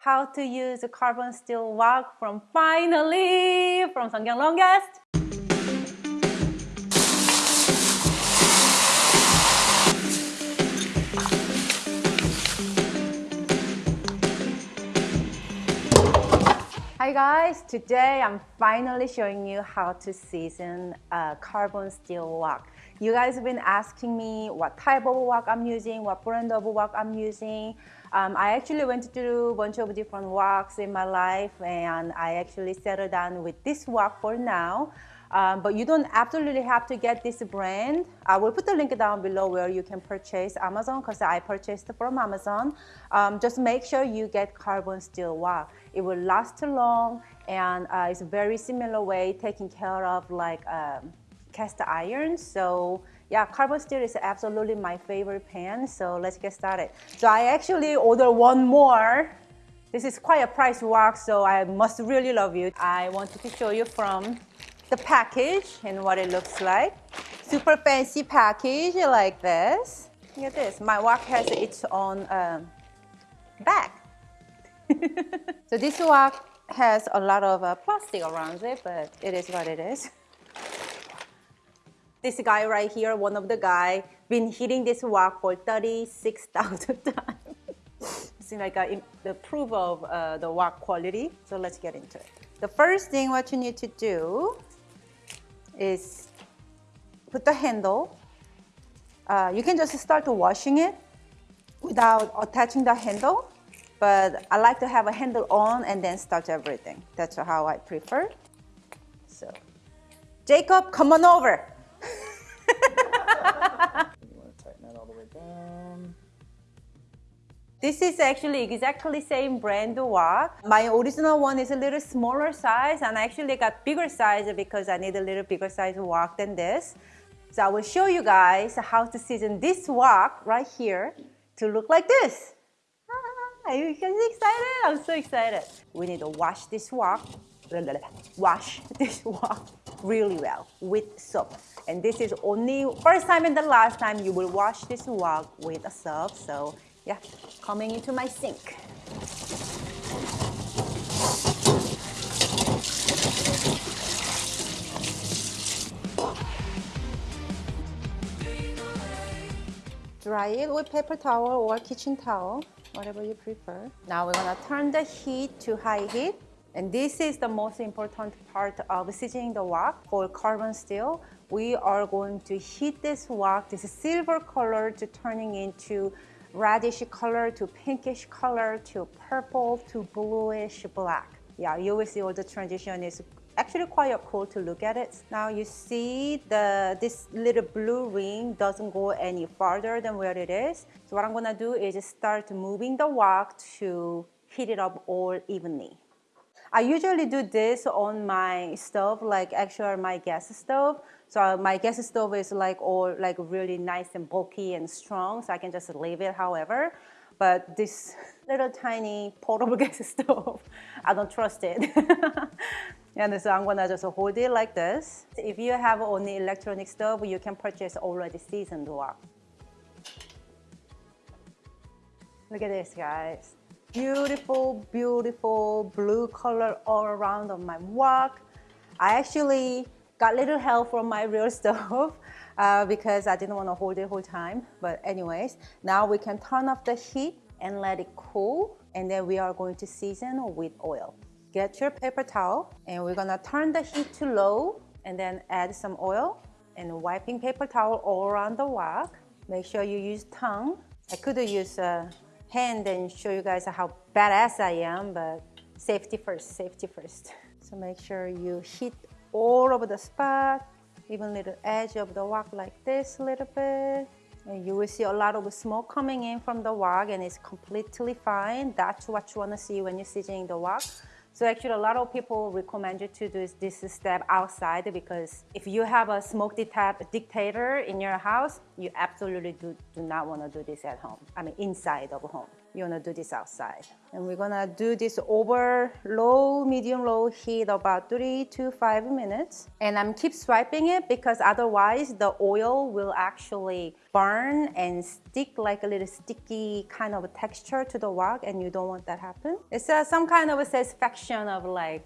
how to use a carbon steel wok from finally from Seonkyoung Longest. Hi guys, today I'm finally showing you how to season a carbon steel wok. You guys have been asking me what type of wok I'm using, what brand of wok I'm using. Um, I actually went through a bunch of different woks in my life and I actually settled down with this wok for now. Um, but you don't absolutely have to get this brand. I will put the link down below where you can purchase Amazon because I purchased from Amazon. Um, just make sure you get carbon steel wok. It will last long and uh, it's a very similar way taking care of like um, cast iron. So yeah, carbon steel is absolutely my favorite pan. So let's get started. So I actually ordered one more. This is quite a price wok, so I must really love you. I wanted to show you from the package and what it looks like. Super fancy package like this. Look at this. My wok has its own um, bag. so this wok has a lot of uh, plastic around it, but it is what it is. This guy right here, one of the guy, been hitting this wok for 36,000 times. Seems like a, the proof of uh, the wok quality. So let's get into it. The first thing what you need to do is put the handle. Uh, you can just start washing it without attaching the handle, but I like to have a handle on and then start everything. That's how I prefer. So, Jacob, come on over. This is actually exactly same brand wok. My original one is a little smaller size and I actually got bigger size because I need a little bigger size wok than this. So I will show you guys how to season this wok right here to look like this. Are you guys excited? I'm so excited. We need to wash this wok, wash this wok really well with soap. And this is only first time and the last time you will wash this wok with a soap. So yeah, coming into my sink. Dry it with paper towel or kitchen towel, whatever you prefer. Now we're gonna turn the heat to high heat. And this is the most important part of seasoning the wok for carbon steel. We are going to heat this wok, this silver color to turning into reddish color to pinkish color to purple to bluish black. Yeah, you will see all the transition is actually quite cool to look at it. Now you see the this little blue ring doesn't go any farther than where it is. So what I'm gonna do is start moving the wok to heat it up all evenly. I usually do this on my stove, like actually my gas stove. So my gas stove is like all like really nice and bulky and strong, so I can just leave it however. But this little tiny portable gas stove, I don't trust it. and so I'm gonna just hold it like this. If you have only electronic stove, you can purchase already seasoned one. Look at this, guys beautiful, beautiful blue color all around on my wok. I actually got little help from my real stove uh, because I didn't want to hold it whole time. But anyways, now we can turn off the heat and let it cool. And then we are going to season with oil. Get your paper towel and we're gonna turn the heat to low and then add some oil and wiping paper towel all around the wok. Make sure you use tongue. I could use a hand and show you guys how badass I am, but safety first, safety first. So make sure you hit all over the spot, even little edge of the wok like this a little bit. And you will see a lot of smoke coming in from the wok and it's completely fine. That's what you want to see when you're seasoning the wok. So actually a lot of people recommend you to do this step outside because if you have a smoke detector in your house, you absolutely do, do not want to do this at home. I mean inside of home. You wanna do this outside. And we're gonna do this over low, medium, low heat about three to five minutes. And I'm keep swiping it because otherwise the oil will actually burn and stick like a little sticky kind of texture to the wok and you don't want that happen. It's uh, some kind of a satisfaction of like,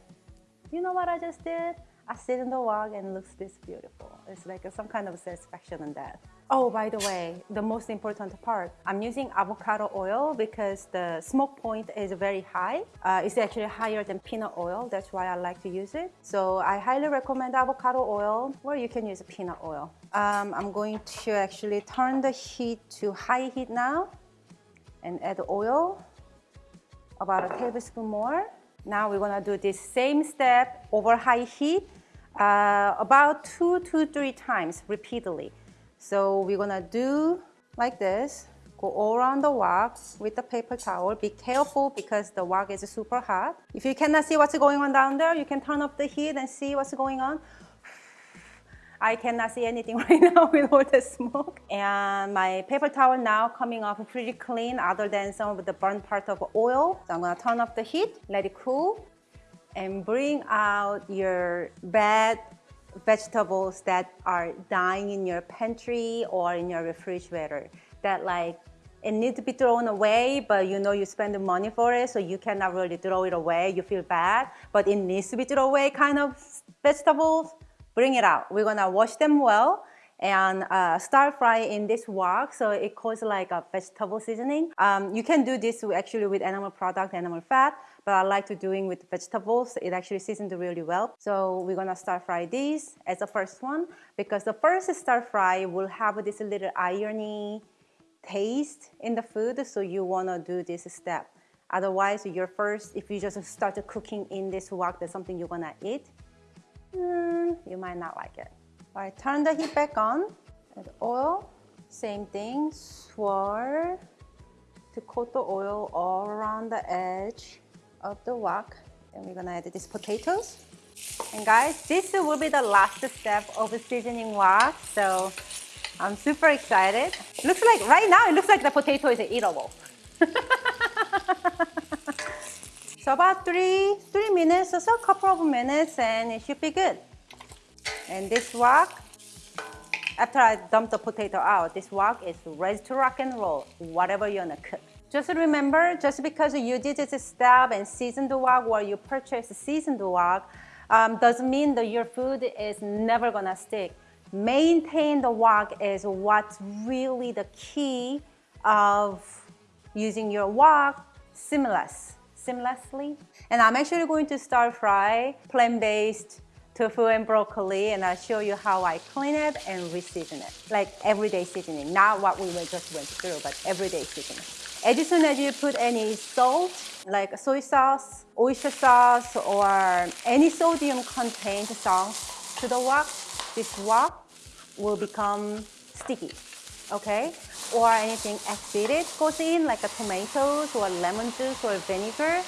you know what I just did? I sit in the wok and looks this beautiful. It's like some kind of satisfaction in that. Oh, by the way, the most important part, I'm using avocado oil because the smoke point is very high. Uh, it's actually higher than peanut oil. That's why I like to use it. So I highly recommend avocado oil or you can use peanut oil. Um, I'm going to actually turn the heat to high heat now and add oil, about a tablespoon more. Now we're gonna do this same step over high heat uh, about two to three times repeatedly. So we're gonna do like this, go all around the wok with the paper towel. Be careful because the wok is super hot. If you cannot see what's going on down there, you can turn up the heat and see what's going on. I cannot see anything right now with all the smoke. And my paper towel now coming off pretty clean other than some of the burnt part of oil. So I'm gonna turn off the heat, let it cool, and bring out your bad vegetables that are dying in your pantry or in your refrigerator that like it needs to be thrown away, but you know you spend the money for it, so you cannot really throw it away. You feel bad, but it needs to be thrown away kind of vegetables bring it out. We're gonna wash them well and uh, stir fry in this wok so it causes like a vegetable seasoning. Um, you can do this actually with animal product, animal fat, but I like to doing with vegetables. It actually seasons really well. So we're gonna stir fry these as the first one because the first stir fry will have this little irony taste in the food so you wanna do this step. Otherwise, your first, if you just start cooking in this wok, that's something you're gonna eat, mm, you might not like it. All right, turn the heat back on. Add oil, same thing, swirl to coat the oil all around the edge of the wok. And we're gonna add these potatoes. And guys, this will be the last step of seasoning wok. So I'm super excited. Looks like, right now, it looks like the potato is eatable. So about three, three minutes or so, a couple of minutes, and it should be good. And this wok, after I dump the potato out, this wok is ready to rock and roll, whatever you're gonna cook. Just remember, just because you did this step and seasoned the wok or you purchased seasoned wok, um, doesn't mean that your food is never gonna stick. Maintain the wok is what's really the key of using your wok seamless seamlessly. And I'm actually going to stir fry plant-based tofu and broccoli and I'll show you how I clean it and re-season it. Like everyday seasoning, not what we just went through, but everyday seasoning. As soon as you put any salt, like soy sauce, oyster sauce, or any sodium contained sauce to the wok, this wok will become sticky, okay? or anything acidic goes in, like a tomatoes or lemon juice or vinegar,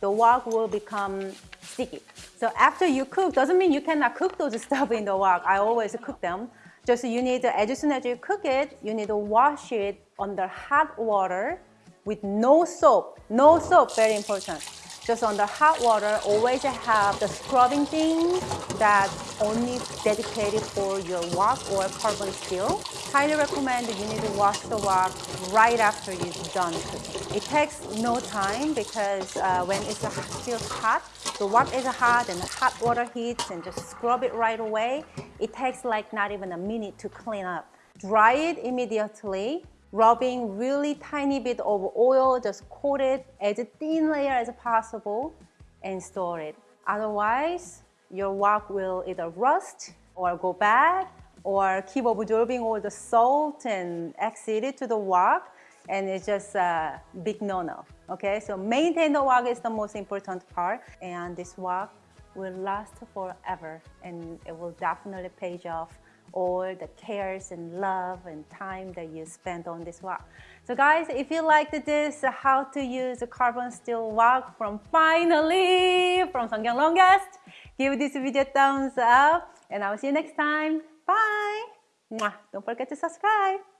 the wok will become sticky. So after you cook, doesn't mean you cannot cook those stuff in the wok. I always cook them. Just you need as soon as you cook it, you need to wash it under hot water with no soap. No soap, very important just on the hot water, always have the scrubbing thing that's only dedicated for your wok or carbon steel. Highly recommend you need to wash the wok right after you've done cooking. It takes no time because uh, when it's still hot, the wok is hot and the hot water heats and just scrub it right away. It takes like not even a minute to clean up. Dry it immediately rubbing really tiny bit of oil, just coat it as thin layer as possible and store it. Otherwise, your wok will either rust or go bad or keep absorbing all the salt and acid to the wok and it's just a big no-no, okay? So maintain the wok is the most important part and this wok will last forever and it will definitely pay off all the cares and love and time that you spend on this wok. So guys, if you liked this, how to use a carbon steel wok from finally from Seonkyoung Longest, give this video a thumbs up and I'll see you next time. Bye! Don't forget to subscribe.